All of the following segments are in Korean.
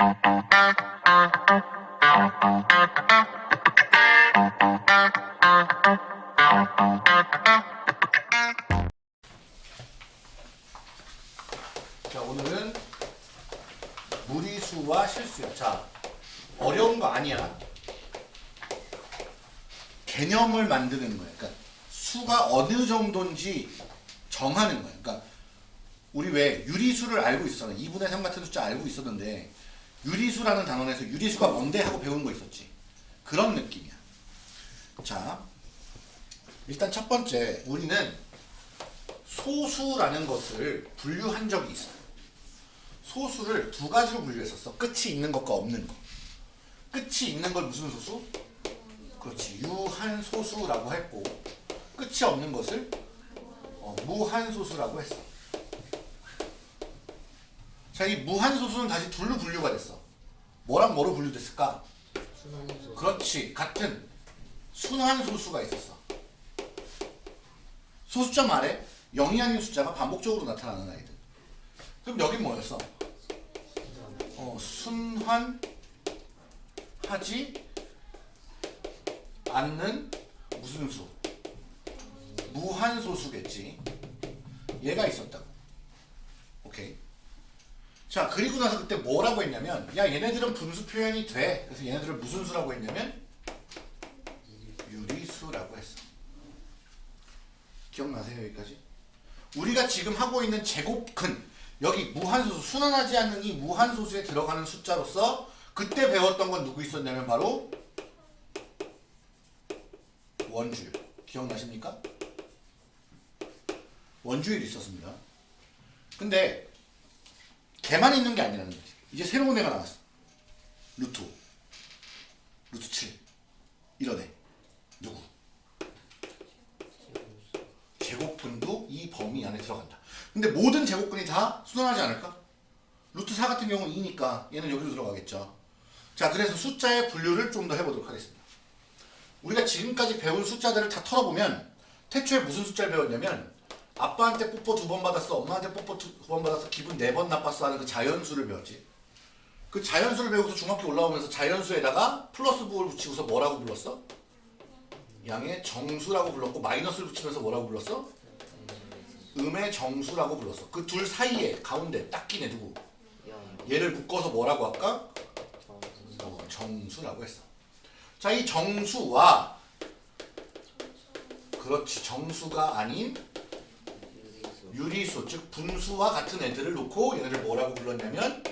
자 오늘은 무리수와 실수야. 자 어려운 거 아니야. 개념을 만드는 거야. 그러니까 수가 어느 정도인지 정하는 거야. 그러니까 우리 왜 유리수를 알고 있었잖아. 2분의 3 같은 숫자 알고 있었는데 유리수라는 단원에서 유리수가 뭔데 하고 배운 거 있었지. 그런 느낌이야. 자 일단 첫 번째 우리는 소수라는 것을 분류한 적이 있어. 소수를 두 가지로 분류했었어. 끝이 있는 것과 없는 거. 끝이 있는 걸 무슨 소수? 그렇지. 유한 소수라고 했고 끝이 없는 것을 어, 무한 소수라고 했어. 자, 이 무한 소수는 다시 둘로 분류가 됐어. 뭐랑 뭐로 분류됐을까? 순환소 그렇지. 같은 순환 소수가 있었어. 소수점 아래 0이 아닌 숫자가 반복적으로 나타나는 아이들. 그럼 여긴 뭐였어? 어, 순환하지 않는 무슨 수? 무한 소수겠지. 얘가 있었다고. 오케이. 자, 그리고 나서 그때 뭐라고 했냐면, 야, 얘네들은 분수 표현이 돼. 그래서 얘네들을 무슨 수라고 했냐면, 유리수라고 했어. 기억나세요, 여기까지? 우리가 지금 하고 있는 제곱근, 여기 무한소수, 순환하지 않는 이 무한소수에 들어가는 숫자로서 그때 배웠던 건 누구 있었냐면 바로 원주율. 기억나십니까? 원주율이 있었습니다. 근데 걔만 있는 게 아니라는 거지. 이제 새로운 애가 나왔어. 루트 5, 루트 7 이런 애. 누구? 제곱근도 이 범위 안에 들어간다. 근데 모든 제곱근이 다 순환하지 않을까? 루트 4 같은 경우는 2니까 얘는 여기로 들어가겠죠. 자, 그래서 숫자의 분류를 좀 더 해보도록 하겠습니다. 우리가 지금까지 배운 숫자들을 다 털어보면 태초에 무슨 숫자를 배웠냐면 아빠한테 뽀뽀 두 번 받았어, 엄마한테 뽀뽀 두 번 받았어, 기분 네 번 나빴어 하는 그 자연수를 배웠지. 그 자연수를 배우고서 중학교 올라오면서 자연수에다가 플러스 부호를 붙이고서 뭐라고 불렀어? 양의 정수라고 불렀고 마이너스를 붙이면서 뭐라고 불렀어? 음의 정수라고 불렀어. 그 둘 사이에 가운데 딱 끼네 누구? 얘를 묶어서 뭐라고 할까? 어, 정수라고 했어. 자, 이 정수와 그렇지 정수가 아닌 유리수 즉 분수와 같은 애들을 놓고 얘네를 뭐라고 불렀냐면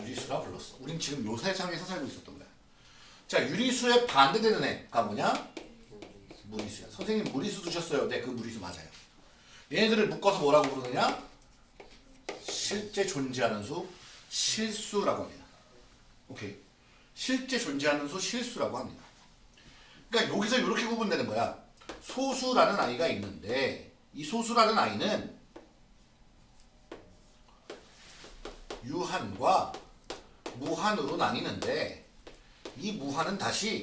유리수라 불렀어. 우린 지금 요 세상에서 살고 있었던 거야. 자, 유리수의 반대되는 애가 뭐냐? 무리수야. 선생님 무리수 두셨어요. 네, 그 무리수 맞아요. 얘네들을 묶어서 뭐라고 부르느냐? 실제 존재하는 수, 실수라고 합니다. 오케이. 실제 존재하는 수, 실수라고 합니다. 그러니까 여기서 이렇게 구분되는 거야. 소수라는 아이가 있는데 이 소수라는 아이는 유한과 무한으로 나뉘는데 이 무한은 다시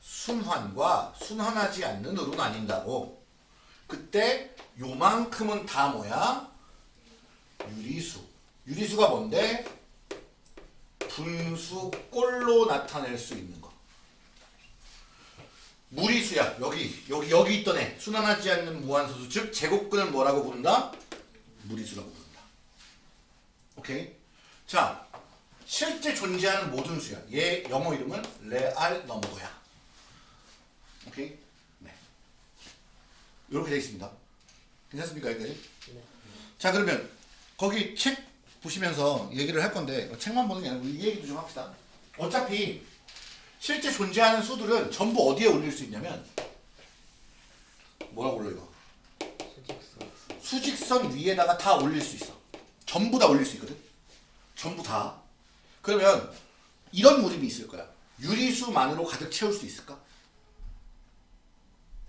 순환과 순환하지 않는 으로 나뉜다고 그때 요만큼은 다 뭐야? 유리수 유리수가 뭔데? 분수 꼴로 나타낼 수 있는 거 무리수야. 여기 여기 여기 있던 애. 순환하지 않는 무한소수 즉 제곱근을 뭐라고 부른다? 무리수라고 부른다. 오케이? 자 실제 존재하는 모든 수야. 얘 영어 이름은 레알 넘버야. 오케이? 네. 이렇게 되어 있습니다. 괜찮습니까 여기까지? 자 그러면 거기 책 보시면서 얘기를 할 건데 책만 보는 게 아니고 이 얘기도 좀 합시다. 어차피 실제 존재하는 수들은 전부 어디에 올릴 수 있냐면 뭐라고 올려 이거? 수직선. 수직선 위에다가 다 올릴 수 있어. 전부 다 올릴 수 있거든. 전부 다. 그러면 이런 무림이 있을 거야. 유리수만으로 가득 채울 수 있을까?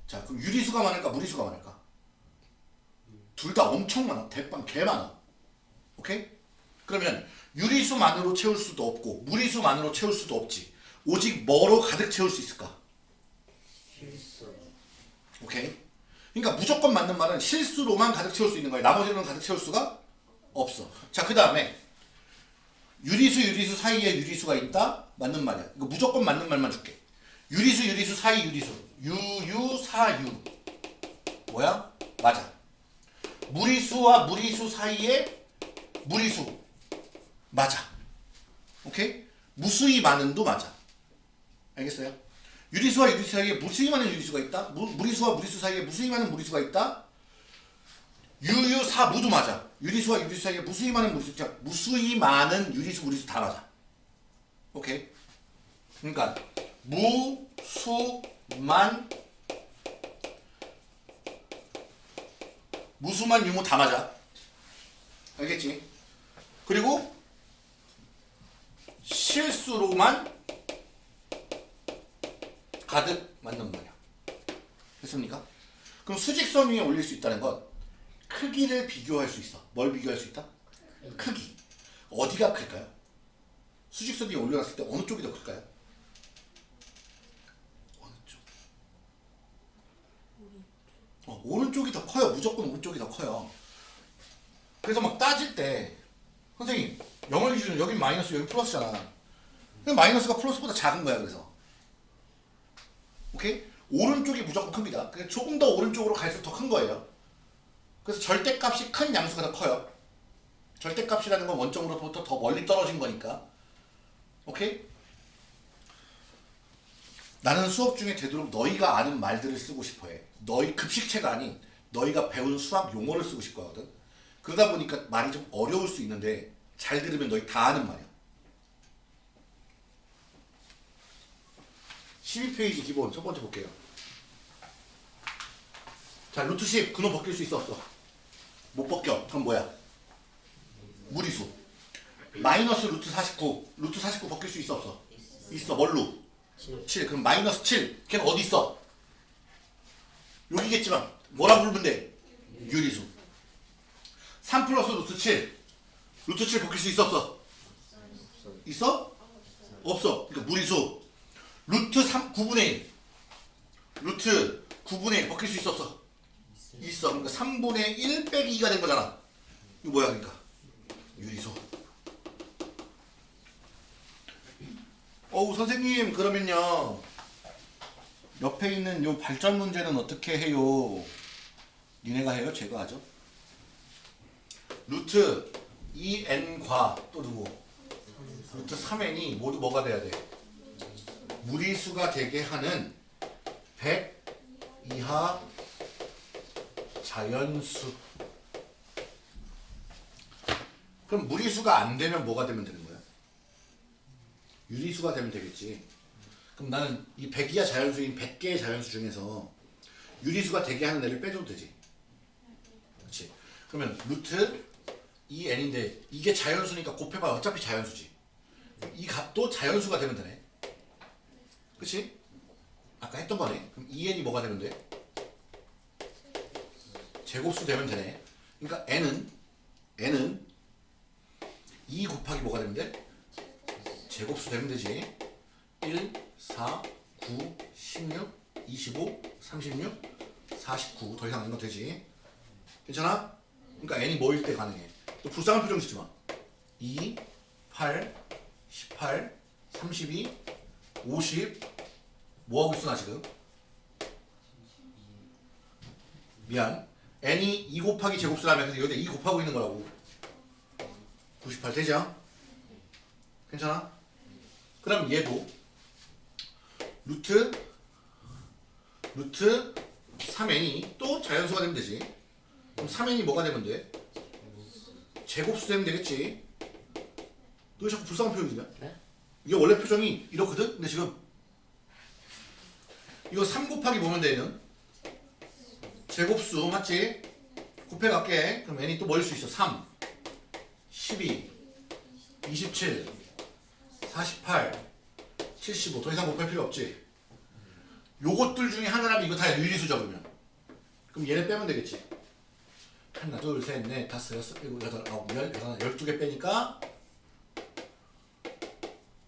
자 그럼 유리수가 많을까? 무리수가 많을까? 둘 다 엄청 많아. 대빵 개 많아. 오케이? 그러면 유리수만으로 채울 수도 없고 무리수만으로 채울 수도 없지 오직 뭐로 가득 채울 수 있을까? 실수 오케이? 그러니까 무조건 맞는 말은 실수로만 가득 채울 수 있는 거야. 나머지는 가득 채울 수가 없어. 자, 그 다음에 유리수 유리수 사이에 유리수가 있다? 맞는 말이야. 이거 무조건 맞는 말만 줄게. 유리수 유리수 사이 유리수. 유유사유. 뭐야? 맞아. 무리수와 무리수 사이에 무리수. 맞아. 오케이? 무수히 많은도 맞아. 알겠어요? 유리수와 유리수 사이에 무수히 많은 유리수가 있다? 무, 무리수와 무리수 사이에 무수히 많은 무리수가 있다? 유유사 무도 맞아. 유리수와 유리수 사이에 무수히 많은 무리수, 자, 무수히 많은 유리수 무리수 다 맞아. 오케이. 그러니까 무수만 무수만 유무 다 맞아. 알겠지? 그리고 실수로만 가득 맞는 말이야. 됐습니까? 그럼 수직선 위에 올릴 수 있다는 건 크기를 비교할 수 있어. 뭘 비교할 수 있다? 크기. 어디가 클까요? 수직선 위에 올려놨을 때 어느 쪽이 더 클까요? 어느 쪽? 어, 오른쪽이 더 커요. 무조건 오른쪽이 더 커요. 그래서 막 따질 때 선생님 영어 기준은 여긴 마이너스 여기 플러스잖아. 근데 마이너스가 플러스보다 작은 거야. 그래서 오케이? 오른쪽이 무조건 큽니다. 조금 더 오른쪽으로 갈수록 더 큰 거예요. 그래서 절대값이 큰 양수가 더 커요. 절대값이라는 건 원점으로부터 더 멀리 떨어진 거니까. 오케이? 나는 수업 중에 되도록 너희가 아는 말들을 쓰고 싶어 해. 너희 급식체가 아닌 너희가 배운 수학 용어를 쓰고 싶어 하거든. 그러다 보니까 말이 좀 어려울 수 있는데 잘 들으면 너희 다 아는 말이야. 12페이지 기본 첫 번째 볼게요. 자, 루트 10 근호 벗길 수 있어 없어? 못 벗겨. 그럼 뭐야? 무리수. 마이너스 루트 49. 루트 49 벗길 수 있어 없어? 있어. 뭘로? 7. 그럼 마이너스 7. 걔는 어디 있어? 여기겠지만 뭐라 부르면 돼? 유리수. 3 플러스 루트 7. 루트 7 벗길 수 있어 없어? 있어? 없어. 그러니까 무리수. 루트 3 9분의 1. 루트 9분의 1 벗길 수 있어 없어? 있어. 그러니까 3분의 1 빼기 2가 된 거잖아. 이거 뭐야 그러니까? 유리수. 어우 선생님 그러면요. 옆에 있는 요 발전 문제는 어떻게 해요? 니네가 해요? 제가 하죠? 루트 2n과 또 누구? 루트 3n이 모두 뭐가 돼야 돼? 무리수가 되게 하는 100 이하 자연수. 그럼 무리수가 안 되면 뭐가 되면 되는 거야? 유리수가 되면 되겠지. 그럼 나는 이 100 이하 자연수인 100개의 자연수 중에서 유리수가 되게 하는 애를 빼줘도 되지. 그렇지. 그러면 루트 2n인데 이게 자연수니까 곱해봐 어차피 자연수지. 이 값도 자연수가 되면 되네. 그치? 아까 했던 거네. 그럼 2n이 뭐가 되면 돼? 제곱수 되면 되네. 그러니까 n은 n은 2 곱하기 뭐가 돼? 제곱수 되면 되지. 1, 4, 9, 16, 25, 36, 49. 더 이상 안 넣어도 되지. 괜찮아? 그러니까 n이 뭐일 때 가능해. 또 불쌍한 표정 짓지 마. 2, 8, 18, 32, 50. 뭐 하고 있어 나 지금? 미안. n이 2 곱하기 제곱수라면 그래서 여기다 2 곱하고 있는 거라고. 98 되죠? 괜찮아? 그럼 얘도 루트 루트 3n이 또 자연수가 되면 되지. 그럼 3n이 뭐가 되면 돼? 제곱수 되면 되겠지. 너왜 자꾸 불쌍한 표정이냐? 네? 이게 원래 표정이 이렇거든? 근데 지금 이거 3 곱하기 돼 얘는? 제곱수 맞지? 곱해갈게 그럼 n이 또 뭐일 수 있어? 3 12 27 48 75 더 이상 곱할 필요 없지 요것들 중에 하나라면 이거 다 유리수죠 그러면 그럼 얘네 빼면 되겠지 하나 둘셋넷 다섯 여섯 일곱 여덟 아홉 열 열하나 열두 개 빼니까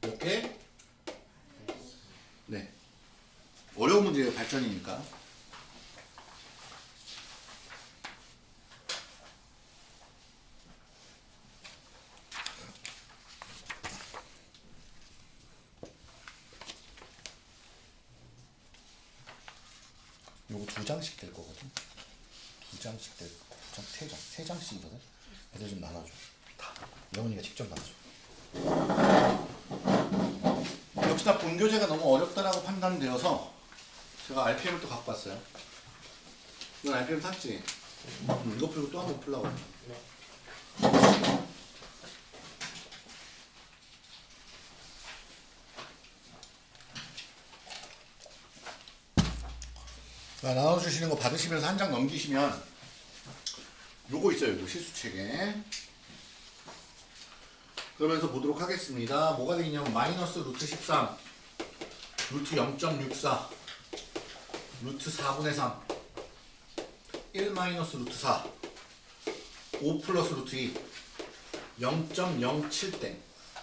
이렇게. 네. 어려운 문제예요 발전이니까. 요거 두 장씩 될 거거든. 두 장씩 될 거. 두 장, 세 장, 세 장씩이거든. 애들 좀 나눠줘. 다. 영훈이가 직접 나눠줘. 본교재가 너무 어렵다라고 판단되어서 제가 RPM을 또 갖고 왔어요. 이건 RPM 샀지? 응, 이거 풀고 또 한 번 풀라고. 네. 자, 나눠주시는 거 받으시면서 한 장 넘기시면 요거 있어요. 요거 실수책에. 그러면서 보도록 하겠습니다. 뭐가 되겠냐면 마이너스 루트 13 루트 0.64 루트 4분의 3 1 마이너스 루트 4 5 플러스 루트 2 0.07땡.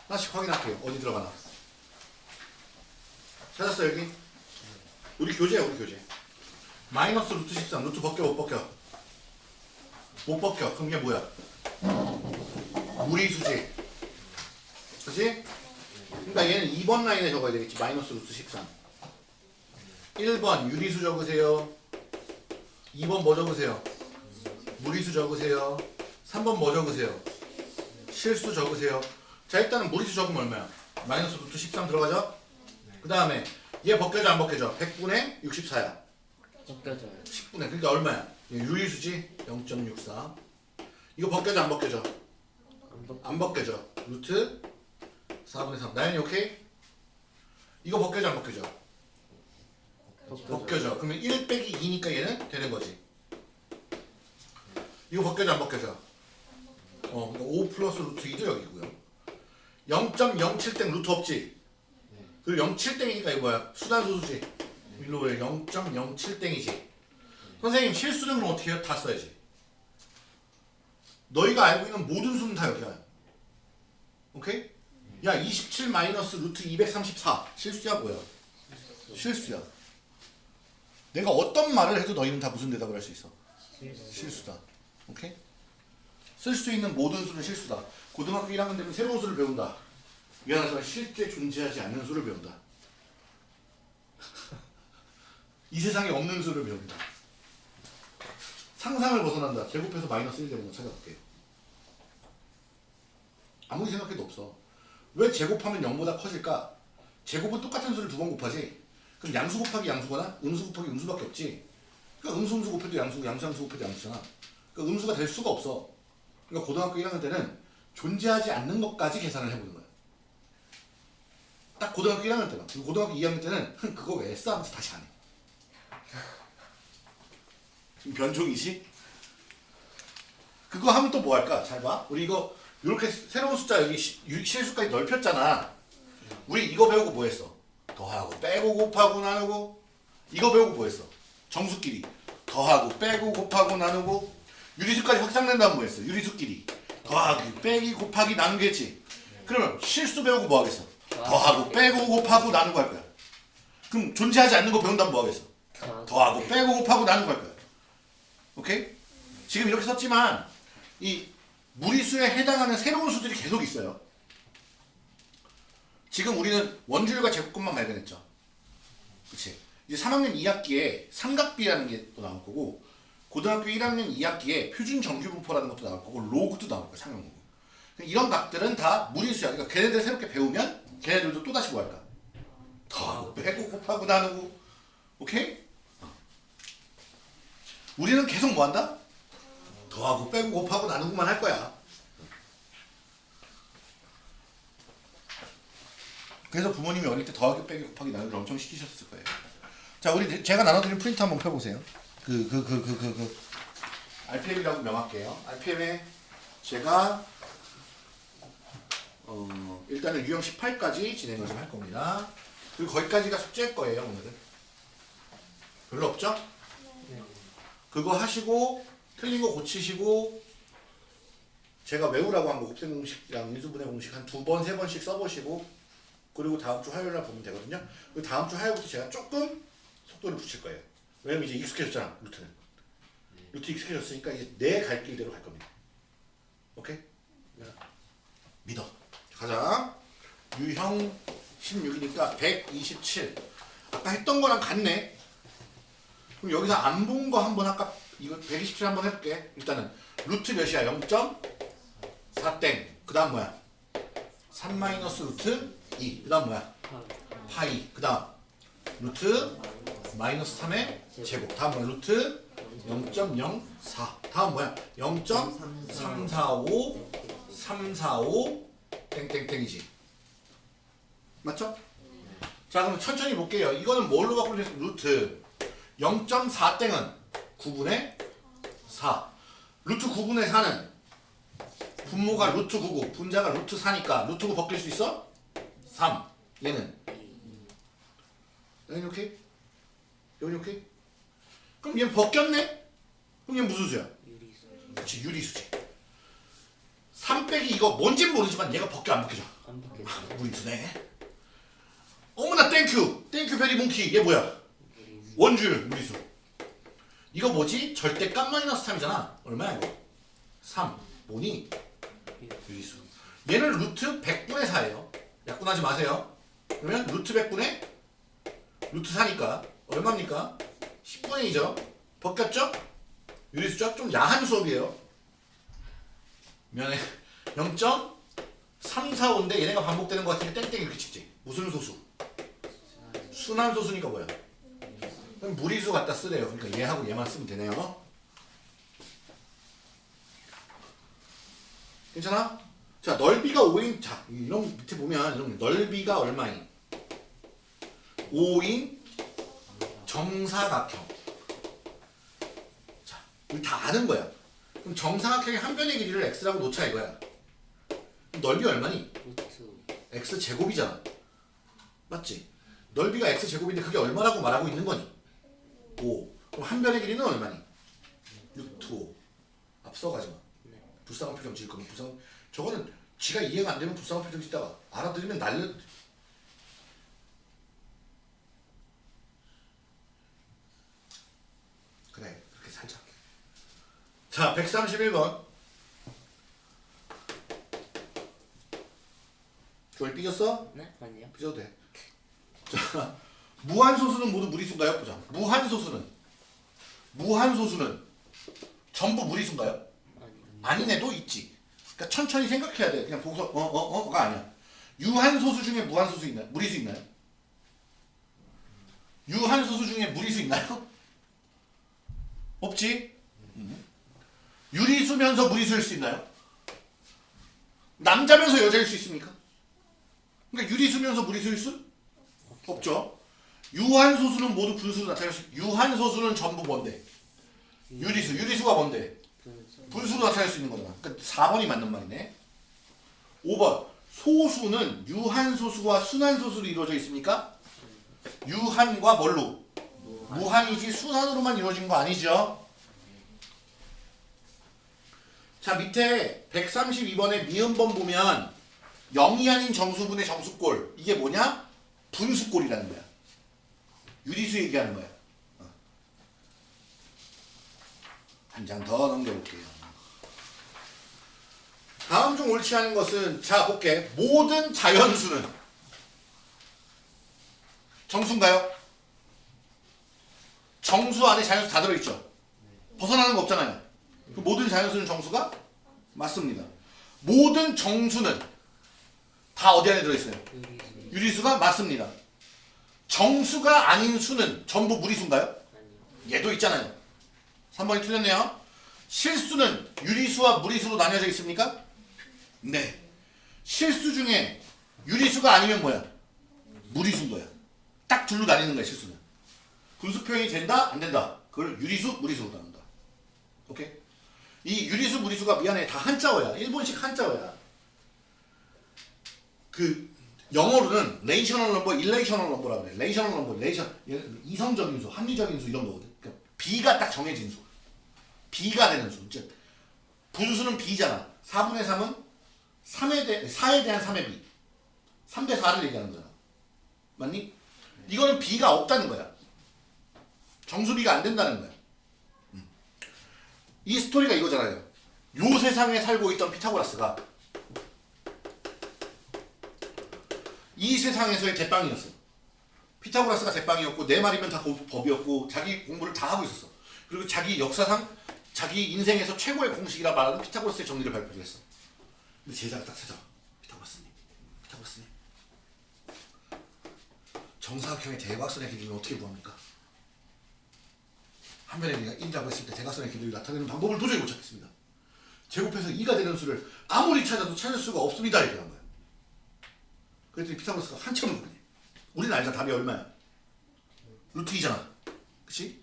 하나씩 확인할게요. 어디 들어가나. 찾았어 여기? 우리 교재야 우리 교재. 마이너스 루트 13 루트 벗겨 못 벗겨? 못 벗겨. 그럼 이게 뭐야? 무리수지. 그치? 그러니까 얘는 2번 라인에 적어야 되겠지. 마이너스 루트 13 1번 유리수 적으세요. 2번 뭐 적으세요? 무리수 적으세요. 3번 뭐 적으세요? 실수 적으세요. 자 일단은 무리수 적으면 얼마야? 마이너스 루트 13 들어가죠? 그 다음에 얘 벗겨져 안 벗겨져? 100분의 64야. 벗겨져요. 10분의. 그러니까 얼마야? 유리수지? 0.64 이거 벗겨져? 안 벗겨져? 안 벗겨져. 루트 4분의 3 나연이 오케이? 이거 벗겨져 안 벗겨져? 벗겨져요. 벗겨져 그러면 1 빼기 2니까 얘는 되는 거지 이거 벗겨져 안 벗겨져? 어, 그러니까 5 플러스 루트 2도 여기고요 0.07땡 루트 없지? 그리고 07땡이니까 이거 뭐야? 수단소수지? 일로 왜 0.07땡이지? 선생님 실수는 그럼 어떻게 해요? 다 써야지 너희가 알고 있는 모든 수는 다 여기야 오케이? 야 27 마이너스 루트 234 실수야 뭐야? 실수야 내가 어떤 말을 해도 너희는 다 무슨 대답을 할 수 있어? 실수. 실수다. 오케이? 쓸 수 있는 모든 수는 실수다. 고등학교 1학년 되면 새로운 수를 배운다. 미안하지만 실제 존재하지 않는 수를 배운다. 이 세상에 없는 수를 배운다. 상상을 벗어난다. 제곱해서 마이너스 1 되는 거 찾아볼게요. 아무리 생각해도 없어. 왜 제곱하면 0보다 커질까? 제곱은 똑같은 수를 두 번 곱하지. 그럼 양수 곱하기 양수거나 음수 곱하기 음수밖에 없지. 그러니까 음수 음수 곱해도 양수, 양수 양수 곱해도 양수잖아. 그러니까 음수가 될 수가 없어. 그러니까 고등학교 1학년 때는 존재하지 않는 것까지 계산을 해보는 거야. 딱 고등학교 1학년 때만. 그리고 고등학교 2학년 때는 흥, 그거 왜 했어? 하면서 다시 안 해. 지금 변종이지? 그거 하면 또 뭐 할까? 잘 봐. 우리 이거 이렇게 새로운 숫자 여기 실수까지 넓혔잖아. 우리 이거 배우고 뭐 했어? 더하고 빼고 곱하고 나누고 이거 배우고 뭐 했어? 정수끼리 더하고 빼고 곱하고 나누고 유리수까지 확장된다면 뭐 했어? 유리수끼리 더하기 빼기 곱하기 나누겠지. 그러면 실수 배우고 뭐 하겠어? 더하고 빼고 곱하고 나누고 할 거야. 그럼 존재하지 않는 거 배운다면 뭐 하겠어? 다. 더하고 빼고 곱하고 나누고 할 거야. 오케이? 지금 이렇게 썼지만 이 무리수에 해당하는 새로운 수들이 계속 있어요. 지금 우리는 원주율과 제곱근만 발견했죠. 그치? 이제 3학년 2학기에 삼각비라는 게 또 나올 거고 고등학교 1학년 2학기에 표준 정규분포라는 것도 나올 거고 로그도 나올 거야 상용로그. 이런 값들은 다 무리수야. 그러니까 걔네들 새롭게 배우면 걔네들도 또 다시 뭐 할까? 더하고 빼고 곱하고 나누고 오케이? 우리는 계속 뭐 한다? 더하고 빼고 곱하고 나누고만 할 거야. 그래서 부모님이 어릴 때 더하기 빼기 곱하기 나누기를 엄청 시키셨을 거예요. 자, 우리 제가 나눠드린 프린트 한번 펴보세요. 그 그 그 그 그 그, RPM이라고 명할게요. RPM에 제가 어, 일단은 유형 18까지 진행을 좀 할 겁니다. 그리고 거기까지가 숙제일 거예요, 오늘은. 별로 없죠? 네. 그거 하시고 틀린 거 고치시고 제가 외우라고 한 거 곱셈 공식이랑 인수분해 공식 한 두 번 세 번씩 써보시고 그리고 다음 주 화요일 날 보면 되거든요. 그리고 다음 주 화요일부터 제가 조금 속도를 붙일 거예요. 왜냐면 이제 익숙해졌잖아 루트는. 루트 익숙해졌으니까 이제 내 갈 길대로 갈 겁니다. 오케이? 믿어. 가자. 유형 16이니까 127. 아까 했던 거랑 같네. 그럼 여기서 안 본 거 한번 아까 이거 127 한번 해볼게. 일단은 루트 몇이야? 0.4땡. 그 다음 뭐야? 3 마이너스 루트 2. 그 다음 뭐야? 파이. 그 다음 루트 마이너스 3의 제곱. 다음 뭐야? 루트 0.04. 다음 뭐야? 0.345 345 땡땡땡이지. 맞죠? 자 그럼 천천히 볼게요. 이거는 뭘로 되겠습니까? 루트 0.4 땡은 9분의 4. 루트 9분의 4는 분모가 루트 9고 분자가 루트 4니까 루트 9 벗길 수 있어? 3. 얘는 여기 오케이? 여기 오케이? 그럼 얘는 벗겼네? 그럼 얘는 무슨 수야? 유리수. 그렇지 유리수지. 3 빼기 이거 뭔진 모르지만 얘가 벗겨 안 벗겨져? 안 바뀌었어요. 무리수네. 어머나 thank you thank you very monkey 얘 뭐야? 원주율 무리수. 이거 뭐지? 절대값 마이너스 3이잖아. 얼마야 이거? 3. 뭐니? 유리수. 얘는 루트 100분의 4예요. 약분하지 마세요. 그러면 루트 100분의 루트 4니까 얼마입니까? 10분의 2죠. 벗겼죠? 유리수죠? 좀 야한 수업이에요. 면에 0.345인데 얘네가 반복되는 것 같으니까 땡땡 이렇게 찍지. 무슨 소수? 순환 소수니까 뭐야? 그럼 무리수 갖다 쓰래요. 그러니까 얘하고 얘만 쓰면 되네요. 괜찮아? 자, 넓이가 5인, 자, 이런 밑에 보면 이런 거, 넓이가 얼마인? 5인 정사각형. 자, 우리 다 아는 거야. 그럼 정사각형의 한 변의 길이를 x라고 놓자 이거야. 그럼 넓이 얼마니? 루트. x 제곱이잖아. 맞지? 넓이가 x 제곱인데 그게 얼마라고 말하고 있는 거니? 5. 그럼 한 변의 길이는 얼마니? 루트 5. 앞서가지 마. 네. 불쌍한 표정 지을 거면 불쌍. 저거는 지가 이해가 안 되면 불쌍한 표정 짓다가 알아들으면 날려. 그래 그렇게 살자. 자 131번. 그걸 삐졌어? 네? 아니요. 삐져도 돼. 자, 무한소수는 모두 무리수인가요? 보자. 무한소수는 무한소수는 전부 무리수인가요? 아닌 애도 있지. 그러니까 천천히 생각해야 돼. 그냥 보고서 어 어 어, 가 아니야. 유한소수 중에 무한소수 있나요? 무리수 있나요? 유한소수 중에 무리수 있나요? 없지. 음. 유리수면서 무리수일 수 있나요? 남자면서 여자일 수 있습니까? 그러니까 유리수면서 무리수일 수 없죠. 유한소수는 모두 분수로 나타날 수. 유한소수는 전부 뭔데? 유리수. 유리수가 뭔데? 분수. 분수로 나타낼 수 있는 거잖아. 그러니까 4번이 맞는 말이네. 5번. 소수는 유한소수와 순한소수로 이루어져 있습니까? 유한과 뭘로? 무한이지 순한으로만 이루어진 거 아니죠? 자 밑에 132번의 미음번 보면 0이 아닌 정수분의 정수꼴 이게 뭐냐? 분수꼴이라는 거야. 유리수 얘기하는 거야. 한장 더 넘겨볼게요. 다음 중 옳지 않은 것은 자 볼게 모든 자연수는 정수인가요? 정수 안에 자연수 다 들어있죠? 벗어나는 거 없잖아요. 그 모든 자연수는 정수가 맞습니다. 모든 정수는 다 어디 안에 들어있어요? 유리수. 유리수가 맞습니다. 정수가 아닌 수는 전부 무리수인가요? 얘도 있잖아요. 3번이 틀렸네요. 실수는 유리수와 무리수로 나뉘어져 있습니까? 네. 실수 중에 유리수가 아니면 뭐야? 무리수인 거야. 딱 둘로 나뉘는 거야, 실수는. 분수 표현이 된다? 안 된다? 그걸 유리수, 무리수로 나눈다. 오케이? 이 유리수, 무리수가 미안해. 다 한자어야. 일본식 한자어야. 그 영어로는 rational number, irrational number라고 그래. rational number, rational 이성적인 수, 합리적인 수 이런 거거든. 그러니까 비가 딱 정해진 수. 비가 되는 수. 즉 분수는 B잖아. 4분의 3은 3에 대 4에 대한 3의 B. 3대 4를 얘기하는 거잖아. 맞니? 이거는 B가 없다는 거야. 정수비가 안 된다는 거야. 음. 이 스토리가 이거잖아요. 요 세상에 살고 있던 피타고라스가 이 세상에서의 대빵이었어. 피타고라스가 대빵이었고 내 말이면 다 고- 법이었고 자기 공부를 다 하고 있었어. 그리고 자기 역사상 자기 인생에서 최고의 공식이라 말하는 피타고라스의 정리를 발표를 했어. 근데 제자가 딱 찾아와. 피타고라스님, 피타고라스님. 정사각형의 대각선의 길이는 어떻게 구합니까? 한 변의 길이가 1이라고 했을 때 대각선의 길이를 나타내는 방법을 도저히 못 찾겠습니다. 제곱해서 2가 되는 수를 아무리 찾아도 찾을 수가 없습니다. 이렇게. 그랬더니 피타고라스가 한참을 고민해. 우리는 알잖아. 답이 얼마야? 루트 2잖아. 그치?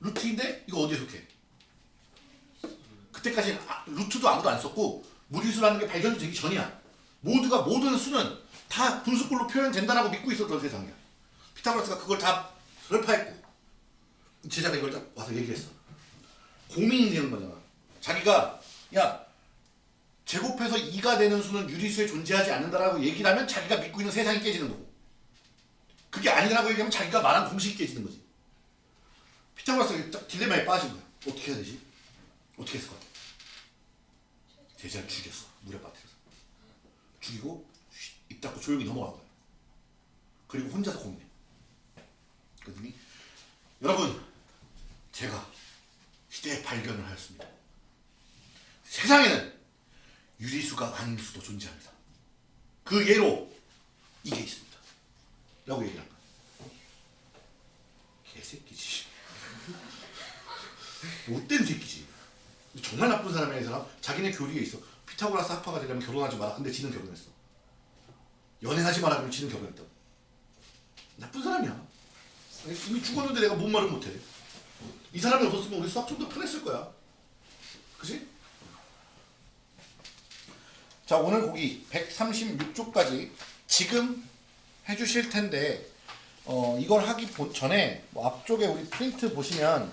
루트 인데 이거 어디에 속해? 그때까지 아, 루트도 아무도 안 썼고 무리수라는 게 발견되기 전이야. 모두가 모든 수는 다 분수꼴로 표현된다라고 믿고 있었던 세상이야. 피타고라스가 그걸 다 설파했고 제자가 이걸 딱 와서 얘기했어. 고민이 되는 거잖아. 자기가 야 제곱해서 2가 되는 수는 유리수에 존재하지 않는다라고 얘기를 하면 자기가 믿고 있는 세상이 깨지는 거고 그게 아니라고 얘기하면 자기가 말한 공식이 깨지는 거지. 피타고라스가 딱 딜레마에 빠진 거야. 어떻게 해야 되지? 어떻게 했을 것 같아? 제자를 죽였어. 물에 빠뜨려서. 죽이고 쉿, 입 닫고 조용히 넘어간 거야. 그리고 혼자서 고민해. 그러더니 여러분 제가 시대의 발견을 하였습니다. 세상에는 유리수가 아닌 수도 존재합니다. 그 예로 이게 있습니다. 라고 얘기를 한 거야. 개새끼지. 못된 새끼지. 정말 나쁜 사람이야 이 사람. 자기네 교리에 있어. 피타고라스 학파가 되려면 결혼하지 마라. 근데 지는 결혼했어. 연애하지 마라. 그러면 지는 결혼했다. 나쁜 사람이야. 이미 죽었는데 내가 뭔 말을 못해. 이 사람이 없었으면 우리 수학 좀 더 편했을 거야. 그지? 자 오늘 거기 136쪽까지 지금 해주실 텐데 어, 이걸 하기 보- 전에 뭐 앞쪽에 우리 프린트 보시면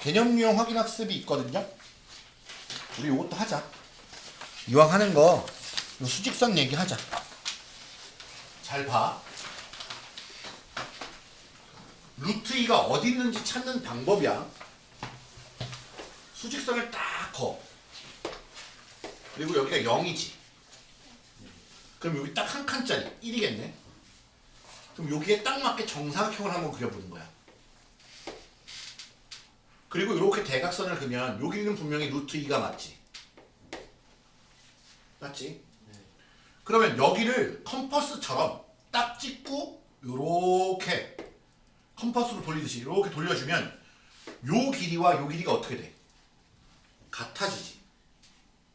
개념 유형 확인 학습이 있거든요. 우리 이것도 하자. 이왕 하는 거요 수직선 얘기하자. 잘 봐. 루트 2가 어디 있는지 찾는 방법이야. 수직선을 딱 커. 그리고 여기가 0이지. 그럼 여기 딱 한 칸짜리 1이겠네. 그럼 여기에 딱 맞게 정사각형을 한번 그려보는 거야. 그리고 이렇게 대각선을 그면 여기는 분명히 루트 2가 맞지. 맞지? 그러면 여기를 컴퍼스처럼 딱 찍고 요렇게 컴퍼스로 돌리듯이 이렇게 돌려주면 요 길이와 요 길이가 어떻게 돼? 같아지지.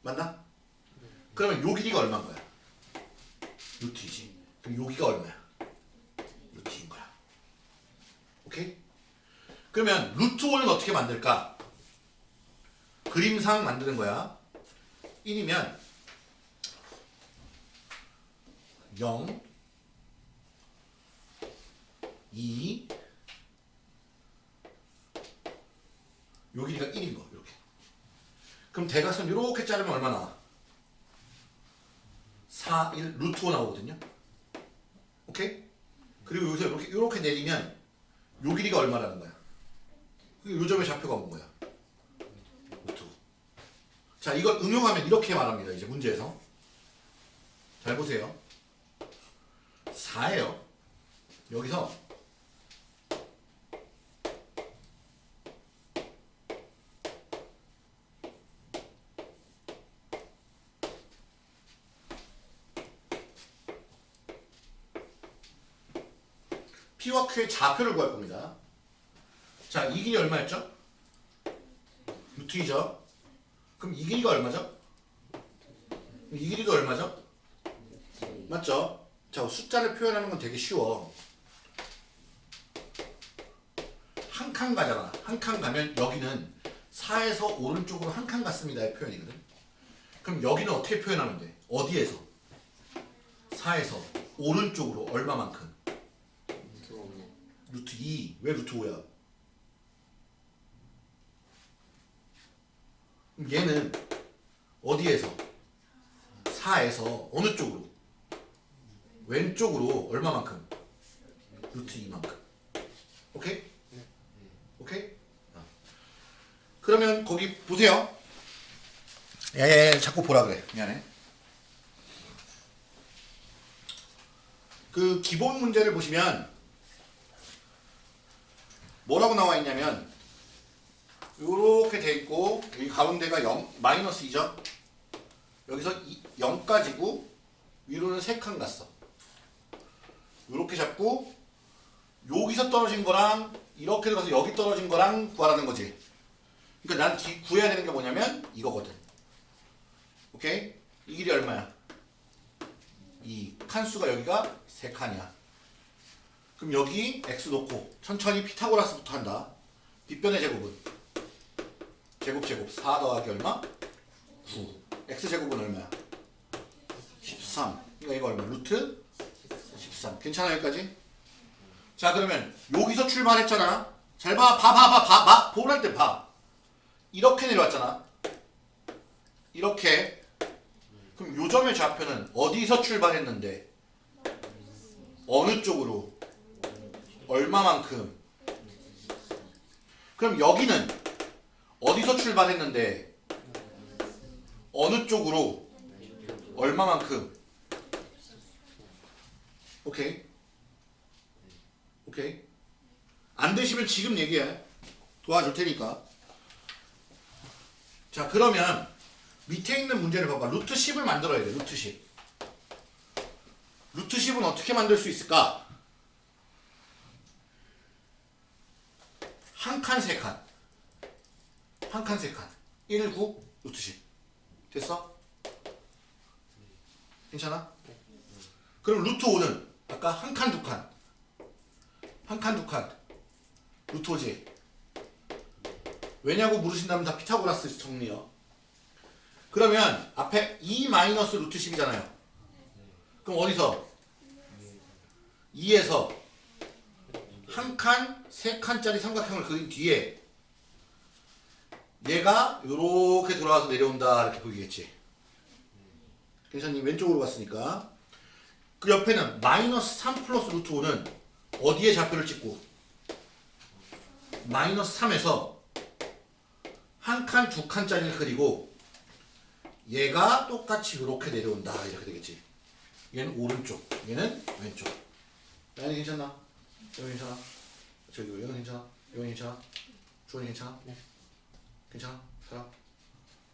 맞나? 그러면 요 길이가 얼마인 거야? 루트이지. 그럼 여기가 얼마야? 루트인 거야. 오케이? 그러면 루트 5는 어떻게 만들까? 그림상 만드는 거야. 1이면 0 2요 길이가 1인 거 이렇게. 그럼 대각선 이렇게 자르면 얼마 나와? 4, 1, 루트 5 나오거든요. 오케이? 그리고 여기서 이렇게 이렇게 내리면 요 길이가 얼마라는 거야? 요 점의 좌표가 뭔 거야? 루트 5. 자, 이걸 응용하면 이렇게 말합니다. 이제 문제에서. 잘 보세요. 4예요. 여기서 P와 Q의 좌표를 구할 겁니다. 자, 이 길이 얼마였죠? 루트 2죠? 그럼 이 길이가 얼마죠? 이 길이도 얼마죠? 맞죠? 자, 숫자를 표현하는 건 되게 쉬워. 한 칸 가잖아. 한 칸 가면 여기는 4에서 오른쪽으로 한 칸 갔습니다의 표현이거든. 그럼 여기는 어떻게 표현하면 돼? 어디에서? 4에서 오른쪽으로 얼마만큼? 루트 2. 왜 루트 5야? 그럼 얘는 어디에서? 4에서 어느 쪽으로? 왼쪽으로 얼마만큼? 루트 2만큼. 오케이? 오케이? 어. 그러면 거기 보세요. 야야야 자꾸 보라 그래. 미안해. 그 기본 문제를 보시면 뭐라고 나와 있냐면 요렇게 돼 있고 여기 가운데가 0 마이너스 2죠. 여기서 0까지고 위로는 3칸 갔어. 요렇게 잡고 여기서 떨어진 거랑 이렇게 들어가서 여기 떨어진 거랑 구하라는 거지. 그러니까 난 기- 구해야 되는 게 뭐냐면 이거거든. 오케이? 이 길이 얼마야? 이 칸수가 여기가 3칸이야. 그럼 여기 x 놓고 천천히 피타고라스부터 한다. 빗변의 제곱은 제곱 제곱 4 더하기 얼마? 9. x 제곱은 얼마야? 13. 그러니까 이거 얼마? 루트 13. 괜찮아 여기까지? 자 그러면 여기서 출발했잖아. 잘 봐, 봐, 봐, 봐, 봐, 봐. 보랄 때 봐. 이렇게 내려왔잖아. 이렇게. 그럼 요점의 좌표는 어디서 출발했는데? 어느 쪽으로? 얼마만큼? 그럼 여기는 어디서 출발했는데? 어느 쪽으로? 얼마만큼? 오케이. 오케이. 안 되시면 지금 얘기해. 도와줄 테니까. 자, 그러면 밑에 있는 문제를 봐봐. 루트 10을 만들어야 돼. 루트 10. 루트 10은 어떻게 만들 수 있을까? 한 칸, 세 칸. 한 칸, 세 칸. 1, 9, 루트 10. 됐어? 괜찮아? 그럼 루트 5는 아까 한 칸, 두 칸. 한 칸, 두 칸. 루트 5지. 왜냐고 물으신다면 다 피타고라스 정리요. 그러면 앞에 2 마이너스 루트 10이잖아요. 그럼 어디서? 2에서 한 칸, 세 칸짜리 삼각형을 그린 뒤에 얘가 이렇게 돌아와서 내려온다 이렇게 보이겠지. 괜찮니? 왼쪽으로 갔으니까. 그 옆에는 마이너스 3 플러스 루트 5는 어디에 좌표를 찍고 마이너스 3에서 한 칸, 두 칸짜리를 그리고 얘가 똑같이 이렇게 내려온다 이렇게 되겠지. 얘는 오른쪽, 얘는 왼쪽. 나연이 괜찮나? 여기 괜찮아? 저기 여기는 괜찮아? 여기 괜찮아? 주원이 괜찮아? 네. 괜찮아? 사람?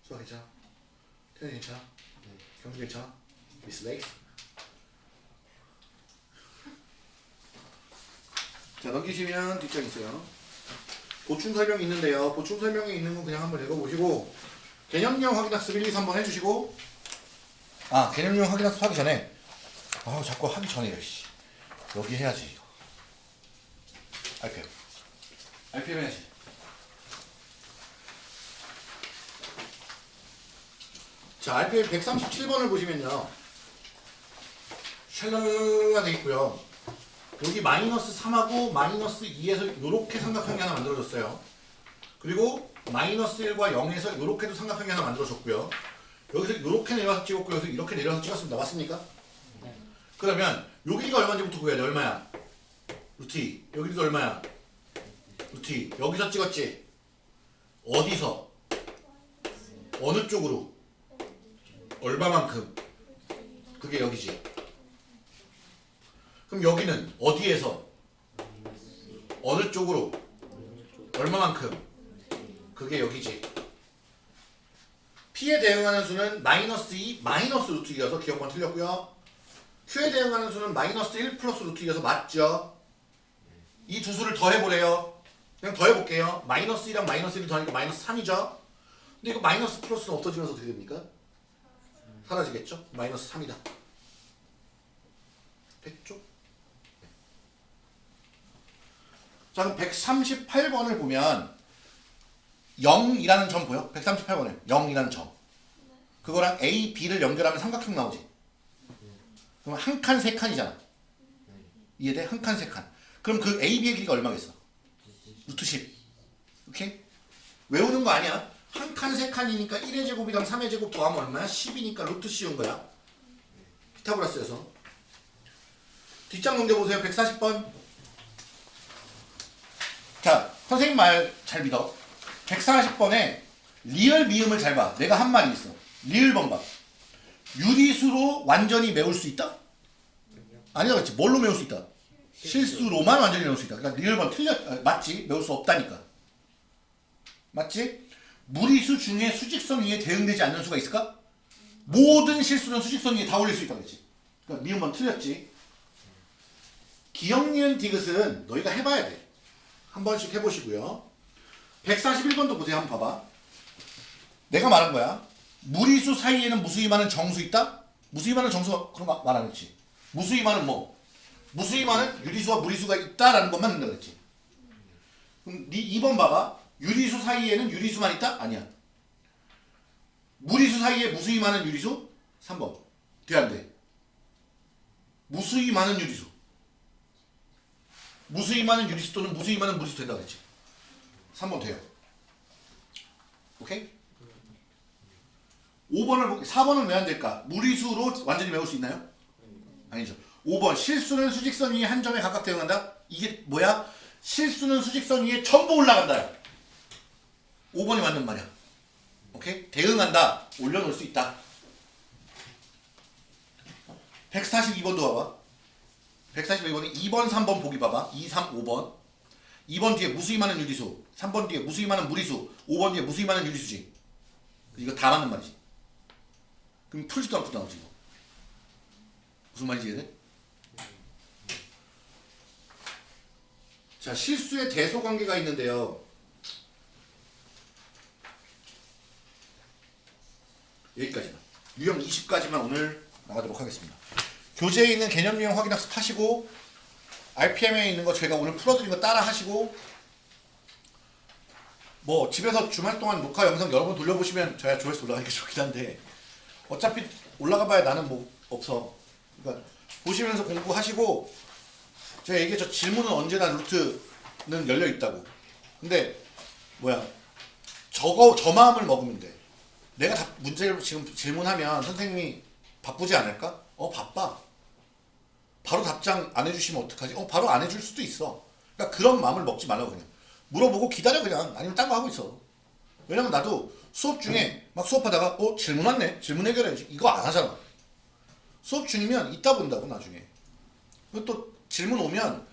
수아 괜찮아? 태연이 괜찮아? 경수 괜찮아? 미스 레이스? 자 넘기시면 뒷장 있어요. 보충 설명이 있는데요. 보충 설명이 있는 건 그냥 한번 읽어보시고 개념형 확인학습 1, 2, 3번 해주시고 아 개념형 확인학습 하기 전에 아 자꾸 하기 전에 씨 여기 해야지 이거 RPM RPM 해야지 자 RPM 137번을 보시면요 샬랄랄라 돼 있고요 여기 마이너스 3하고 마이너스 2에서 이렇게 삼각형이 하나 만들어졌어요. 그리고 마이너스 1과 0에서 이렇게도 삼각형이 하나 만들어졌고요. 여기서 이렇게 내려와서 찍었고 여기서 이렇게 내려와서 찍었습니다. 맞습니까? 네. 그러면 여기가 얼마인지부터 구해야 돼. 얼마야? 2. 여기도 얼마야? 2. 여기서 찍었지? 어디서? 어느 쪽으로? 얼마만큼? 그게 여기지. 그럼 여기는 어디에서? 어느 쪽으로? 얼마만큼? 그게 여기지. P에 대응하는 수는 마이너스 2, 마이너스 루트 2여서 기억만 틀렸고요. Q에 대응하는 수는 마이너스 1 플러스 루트 2여서 맞죠? 이 두 수를 더해보래요. 그냥 더해볼게요. 마이너스 2랑 마이너스 1을 더하니까 마이너스 3이죠? 근데 이거 마이너스 플러스는 없어지면서 어떻게 됩니까? 사라지겠죠? 마이너스 3이다. 됐죠? 자, 그럼 138번을 보면 0이라는 점 보여? 138번에 0이라는 점. 그거랑 A, B를 연결하면 삼각형 나오지. 그럼 한 칸, 세 칸이잖아. 이해돼? 한 칸, 세 칸. 그럼 그 A, B의 길이가 얼마겠어? 루트 10. 오케이? 외우는 거 아니야. 한 칸, 세 칸이니까 1의 제곱이랑 3의 제곱 더하면 얼마야? 10이니까 루트 씌운 거야. 피타고라스에서. 뒷장 넘겨보세요. 140번. 자, 선생님 말 잘 믿어. 140번에 리을 미음을 잘 봐. 내가 한 말이 있어. 리을 번봐. 유리수로 완전히 메울 수 있다? 아니라 그렇지. 뭘로 메울 수 있다? 실수로만 완전히 메울 수 있다. 그러니까 1번 틀렸, 아, 맞지? 메울 수 없다니까. 맞지? 무리수 중에 수직선 위에 대응되지 않는 수가 있을까? 모든 실수는 수직선 위에 다 올릴 수 있다 그랬지. 그러니까 미음번 틀렸지. 기억, 니은, 디귿은 너희가 해봐야 돼. 한 번씩 해보시고요. 141번도 보세요. 한번 봐봐. 내가 말한 거야. 무리수 사이에는 무수히 많은 정수 있다? 무수히 많은 정수 그럼 말안 했지. 무수히 많은 뭐? 무수히많은 유리수와 무리수가 있다라는 것만 된다 그랬지. 그럼 네 2번 봐봐. 유리수 사이에는 유리수만 있다? 아니야. 무리수 사이에 무수히 많은 유리수? 3번. 돼, 안 돼? 무수히 많은 유리수. 무수히 많은 유리수 또는 무수히 많은 무리수 된다 그랬지. 3번 돼요. 오케이? 5번을, 보 4번은 왜 안 될까? 무리수로 완전히 메울 수 있나요? 아니죠. 5번. 실수는 수직선 위에 한 점에 각각 대응한다? 이게 뭐야? 실수는 수직선 위에 전부 올라간다. 5번이 맞는 말이야. 오케이? 대응한다. 올려놓을 수 있다. 142번도 봐봐. 142번이 2번, 3번 보기 봐봐. 2, 3, 5번. 2번 뒤에 무수히 많은 유리수. 3번 뒤에 무수히 많은 무리수. 5번 뒤에 무수히 많은 유리수지. 이거 다 맞는 말이지. 그럼 풀지도 않고 나오지. 무슨 말인지 이해돼? 자, 실수의 대소 관계가 있는데요. 여기까지만. 유형 20까지만 오늘 나가도록 하겠습니다. 교재에 있는 개념 유형 확인 학습 하시고 RPM에 있는 거 제가 오늘 풀어드린 거 따라 하시고 뭐 집에서 주말 동안 녹화 영상 여러 번 돌려보시면 저야 조회수 올라가니까 좋긴 한데 어차피 올라가 봐야 나는 뭐 없어. 그러니까 보시면서 공부하시고 제가 얘기했죠. 질문은 언제나 루트는 열려 있다고. 근데 뭐야 저거 저 마음을 먹으면 돼. 내가 답, 문제를 지금 질문하면 선생님이 바쁘지 않을까? 어 바빠. 바로 답장 안 해주시면 어떡하지? 어 바로 안 해줄 수도 있어. 그러니까 그런 마음을 먹지 말라고 그냥. 물어보고 기다려 그냥. 아니면 딴 거 하고 있어. 왜냐면 나도 수업 중에 막 수업하다가 어 질문 왔네. 질문 해결해야지. 이거 안 하잖아. 수업 중이면 이따 본다고 나중에. 그리고 또 질문 오면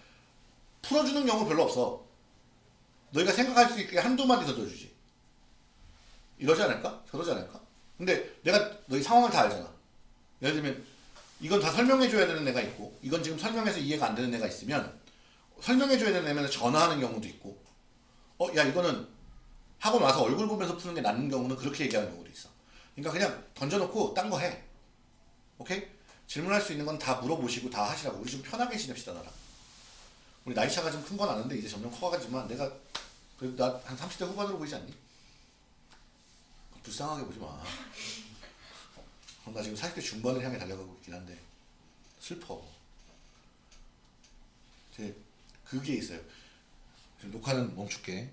풀어주는 경우 별로 없어. 너희가 생각할 수 있게 한두 마디 더 줘주지. 이러지 않을까? 저러지 않을까? 근데 내가 너희 상황을 다 알잖아. 예를 들면 이건 다 설명해줘야 되는 애가 있고 이건 지금 설명해서 이해가 안 되는 애가 있으면 설명해줘야 되는 애면 전화하는 경우도 있고 어 야 이거는 하고 나서 얼굴 보면서 푸는 게 낫는 경우는 그렇게 얘기하는 경우도 있어. 그러니까 그냥 던져놓고 딴 거 해. 오케이? 질문할 수 있는 건 다 물어보시고 다 하시라고. 우리 좀 편하게 지냅시다 나랑. 우리 나이 차가 좀 큰 건 아는데 이제 점점 커가지만 내가 그래도 나 한 30대 후반으로 보이지 않니? 불쌍하게 보지 마. 어, 나 지금 40대 중반을 향해 달려가고 있긴 한데 슬퍼. 이제 그게 있어요. 지금 녹화는 멈출게.